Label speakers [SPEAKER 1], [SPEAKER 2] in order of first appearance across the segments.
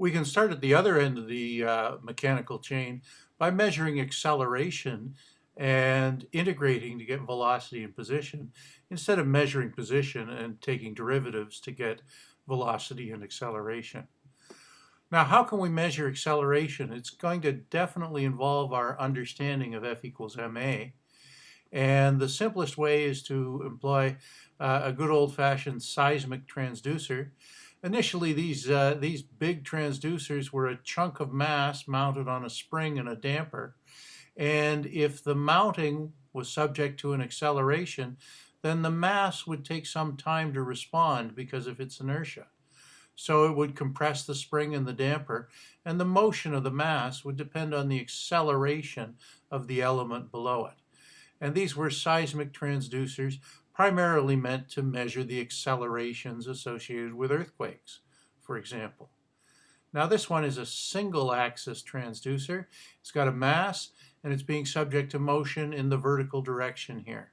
[SPEAKER 1] We can start at the other end of the uh, mechanical chain by measuring acceleration and integrating to get velocity and position instead of measuring position and taking derivatives to get velocity and acceleration. Now, how can we measure acceleration? It's going to definitely involve our understanding of F equals ma. And the simplest way is to employ uh, a good old-fashioned seismic transducer. Initially, these, uh, these big transducers were a chunk of mass mounted on a spring and a damper. And if the mounting was subject to an acceleration, then the mass would take some time to respond because of its inertia. So it would compress the spring and the damper, and the motion of the mass would depend on the acceleration of the element below it. And these were seismic transducers primarily meant to measure the accelerations associated with earthquakes, for example. Now this one is a single axis transducer. It's got a mass and it's being subject to motion in the vertical direction here.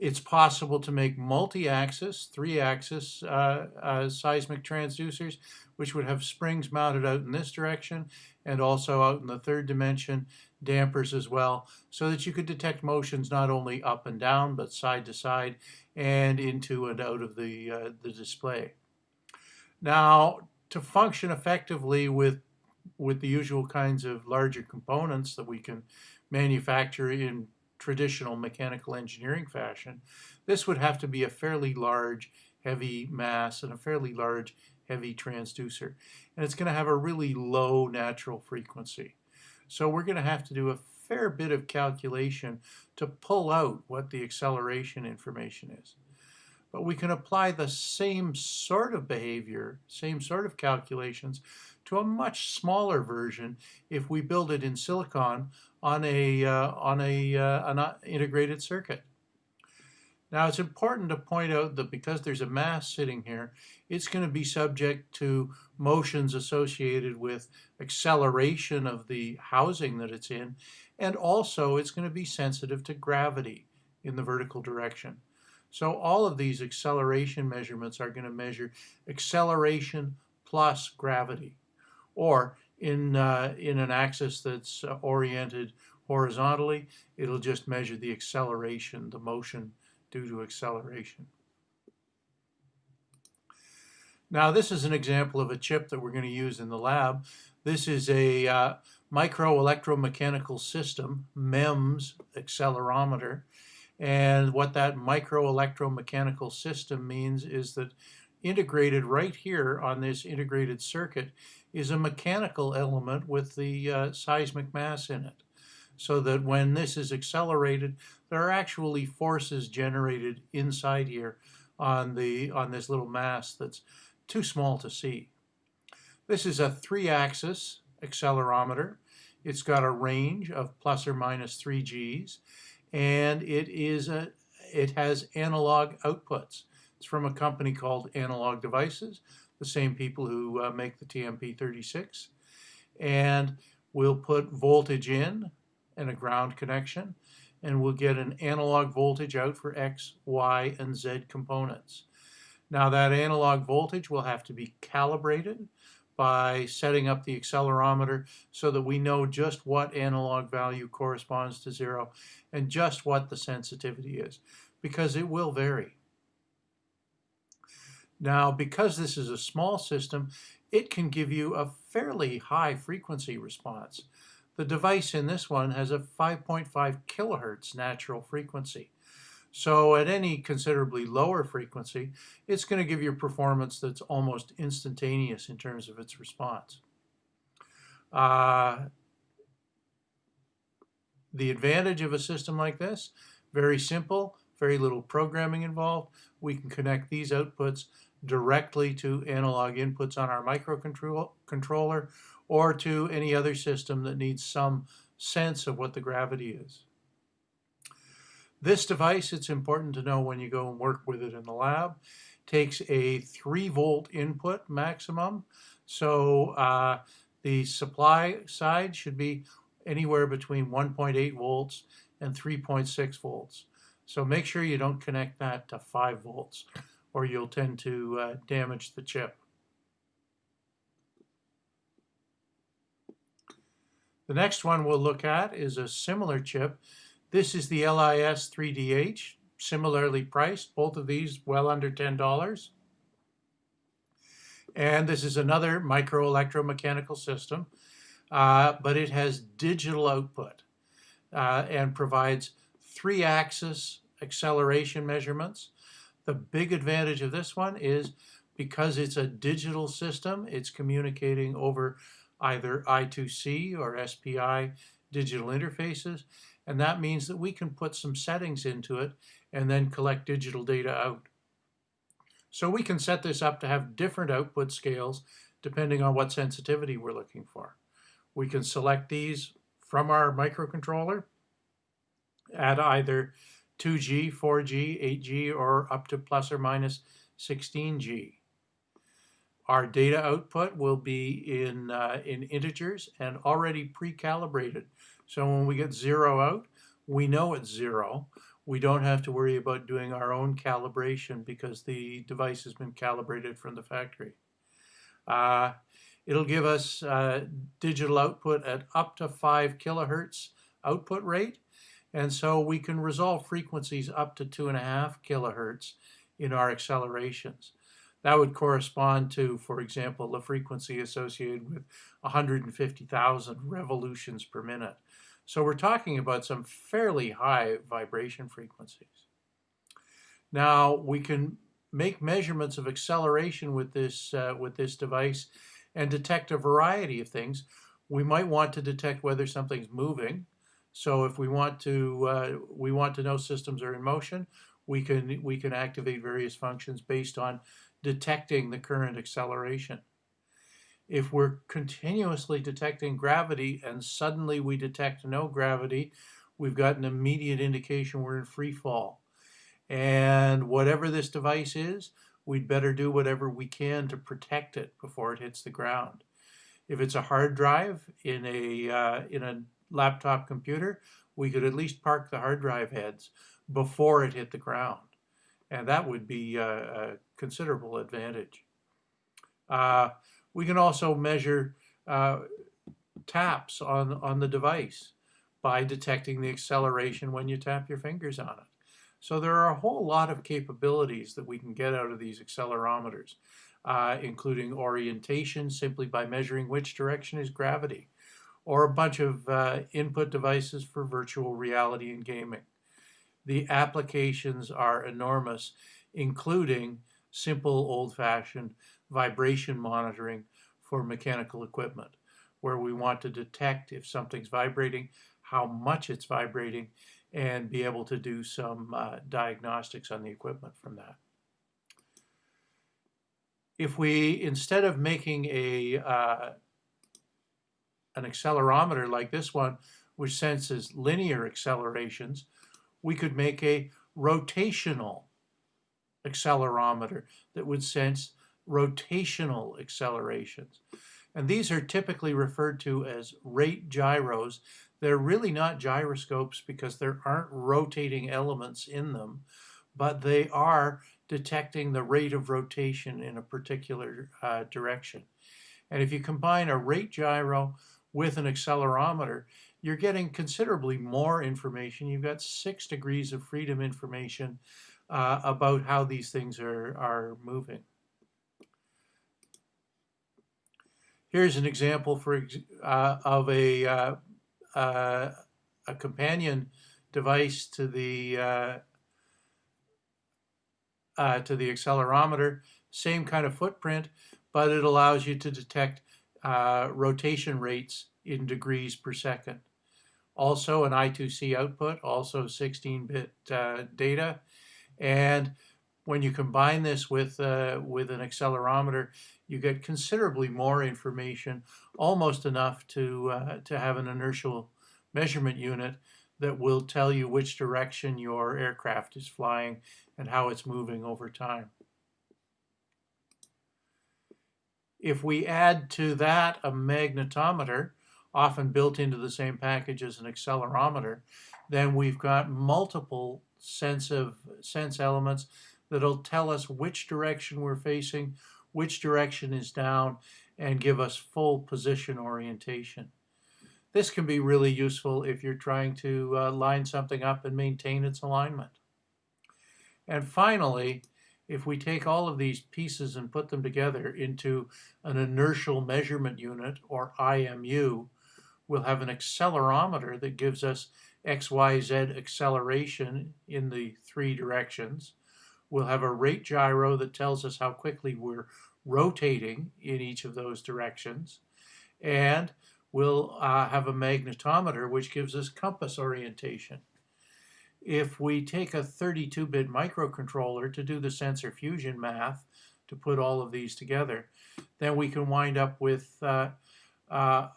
[SPEAKER 1] It's possible to make multi-axis, three-axis uh, uh, seismic transducers, which would have springs mounted out in this direction and also out in the third dimension, dampers as well, so that you could detect motions not only up and down, but side to side and into and out of the, uh, the display. Now, to function effectively with, with the usual kinds of larger components that we can manufacture in traditional mechanical engineering fashion, this would have to be a fairly large, heavy mass and a fairly large, heavy transducer. And it's going to have a really low natural frequency. So we're going to have to do a fair bit of calculation to pull out what the acceleration information is. But we can apply the same sort of behavior, same sort of calculations to a much smaller version if we build it in silicon on a uh, on a uh, an integrated circuit. Now it's important to point out that because there's a mass sitting here, it's going to be subject to motions associated with acceleration of the housing that it's in, and also it's going to be sensitive to gravity in the vertical direction. So all of these acceleration measurements are going to measure acceleration plus gravity. Or in, uh, in an axis that's uh, oriented horizontally, it'll just measure the acceleration, the motion due to acceleration. Now this is an example of a chip that we're going to use in the lab. This is a uh, micro electromechanical system, MEMS accelerometer. And what that microelectromechanical system means is that integrated right here on this integrated circuit is a mechanical element with the uh, seismic mass in it. So that when this is accelerated, there are actually forces generated inside here on the on this little mass that's too small to see. This is a three-axis accelerometer. It's got a range of plus or minus 3 Gs, and it is a it has analog outputs. It's from a company called Analog Devices, the same people who uh, make the TMP36. And we'll put voltage in and a ground connection, and we'll get an analog voltage out for X, Y, and Z components. Now that analog voltage will have to be calibrated by setting up the accelerometer so that we know just what analog value corresponds to zero and just what the sensitivity is, because it will vary. Now, because this is a small system, it can give you a fairly high frequency response. The device in this one has a 5.5 kilohertz natural frequency. So at any considerably lower frequency, it's going to give you a performance that's almost instantaneous in terms of its response. Uh, the advantage of a system like this, very simple, very little programming involved. We can connect these outputs directly to analog inputs on our microcontroller or to any other system that needs some sense of what the gravity is. This device, it's important to know when you go and work with it in the lab, takes a 3 volt input maximum. So uh, the supply side should be anywhere between 1.8 volts and 3.6 volts. So make sure you don't connect that to 5 volts or you'll tend to uh, damage the chip. The next one we'll look at is a similar chip. This is the LIS3DH, similarly priced, both of these well under $10. And this is another microelectromechanical system, uh, but it has digital output uh, and provides three-axis acceleration measurements the big advantage of this one is because it's a digital system, it's communicating over either I2C or SPI digital interfaces. And that means that we can put some settings into it and then collect digital data out. So we can set this up to have different output scales depending on what sensitivity we're looking for. We can select these from our microcontroller at either 2G, 4G, 8G, or up to plus or minus 16G. Our data output will be in, uh, in integers and already pre-calibrated. So when we get zero out, we know it's zero we don't have to worry about doing our own calibration because the device has been calibrated from the factory. Uh, it'll give us uh, digital output at up to 5 kilohertz output rate. And so we can resolve frequencies up to 2.5 kilohertz in our accelerations. That would correspond to, for example, the frequency associated with 150,000 revolutions per minute. So we're talking about some fairly high vibration frequencies. Now we can make measurements of acceleration with this, uh, with this device and detect a variety of things. We might want to detect whether something's moving. So if we want to, uh, we want to know systems are in motion, we can, we can activate various functions based on detecting the current acceleration if we're continuously detecting gravity and suddenly we detect no gravity, we've got an immediate indication we're in free fall. And whatever this device is, we'd better do whatever we can to protect it before it hits the ground. If it's a hard drive in a, uh, in a laptop computer, we could at least park the hard drive heads before it hit the ground. And that would be a, a considerable advantage. Uh, we can also measure uh, taps on, on the device by detecting the acceleration when you tap your fingers on it. So there are a whole lot of capabilities that we can get out of these accelerometers, uh, including orientation simply by measuring which direction is gravity, or a bunch of uh, input devices for virtual reality and gaming. The applications are enormous, including simple old-fashioned vibration monitoring for mechanical equipment, where we want to detect if something's vibrating, how much it's vibrating, and be able to do some uh, diagnostics on the equipment from that. If we, instead of making a uh, an accelerometer like this one, which senses linear accelerations, we could make a rotational accelerometer that would sense rotational accelerations. And these are typically referred to as rate gyros. They're really not gyroscopes because there aren't rotating elements in them, but they are detecting the rate of rotation in a particular uh, direction. And if you combine a rate gyro with an accelerometer, you're getting considerably more information. You've got six degrees of freedom information uh, about how these things are, are moving. Here's an example for uh, of a uh, uh, a companion device to the uh, uh, to the accelerometer. Same kind of footprint, but it allows you to detect uh, rotation rates in degrees per second. Also an I2C output, also 16-bit data, and when you combine this with, uh, with an accelerometer, you get considerably more information, almost enough to, uh, to have an inertial measurement unit that will tell you which direction your aircraft is flying and how it's moving over time. If we add to that a magnetometer, often built into the same package as an accelerometer, then we've got multiple sense of sense elements that'll tell us which direction we're facing, which direction is down, and give us full position orientation. This can be really useful if you're trying to uh, line something up and maintain its alignment. And finally, if we take all of these pieces and put them together into an inertial measurement unit, or IMU, we'll have an accelerometer that gives us XYZ acceleration in the three directions. We'll have a rate gyro that tells us how quickly we're rotating in each of those directions. And we'll uh, have a magnetometer which gives us compass orientation. If we take a 32-bit microcontroller to do the sensor fusion math, to put all of these together, then we can wind up with uh, uh,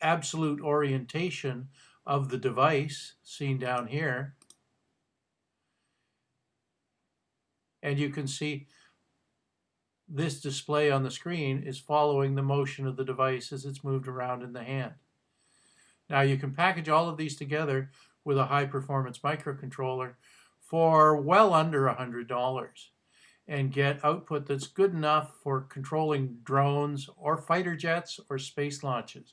[SPEAKER 1] absolute orientation of the device, seen down here. And you can see this display on the screen is following the motion of the device as it's moved around in the hand. Now you can package all of these together with a high performance microcontroller for well under $100 and get output that's good enough for controlling drones or fighter jets or space launches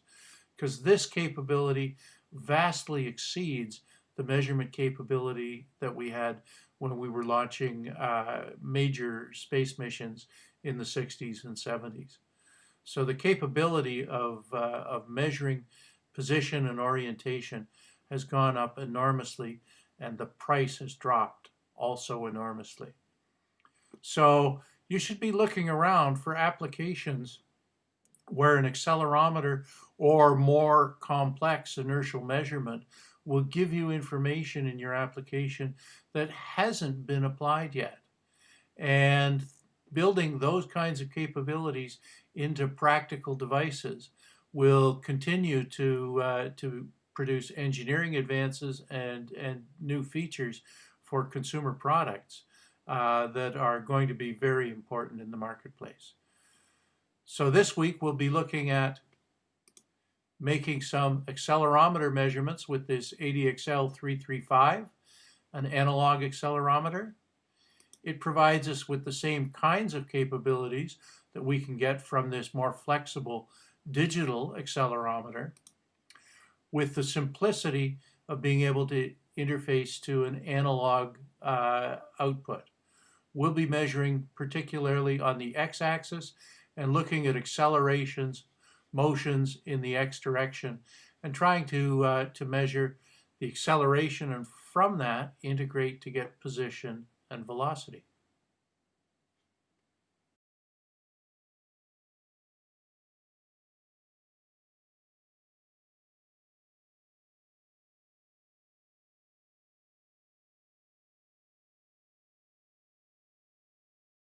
[SPEAKER 1] because this capability vastly exceeds the measurement capability that we had when we were launching uh, major space missions in the 60s and 70s. So the capability of, uh, of measuring position and orientation has gone up enormously and the price has dropped also enormously. So you should be looking around for applications where an accelerometer or more complex inertial measurement will give you information in your application that hasn't been applied yet. And building those kinds of capabilities into practical devices will continue to, uh, to produce engineering advances and, and new features for consumer products uh, that are going to be very important in the marketplace. So this week we'll be looking at making some accelerometer measurements with this ADXL 335, an analog accelerometer. It provides us with the same kinds of capabilities that we can get from this more flexible digital accelerometer with the simplicity of being able to interface to an analog uh, output. We'll be measuring particularly on the x-axis and looking at accelerations motions in the x direction and trying to, uh, to measure the acceleration and from that integrate to get position and velocity.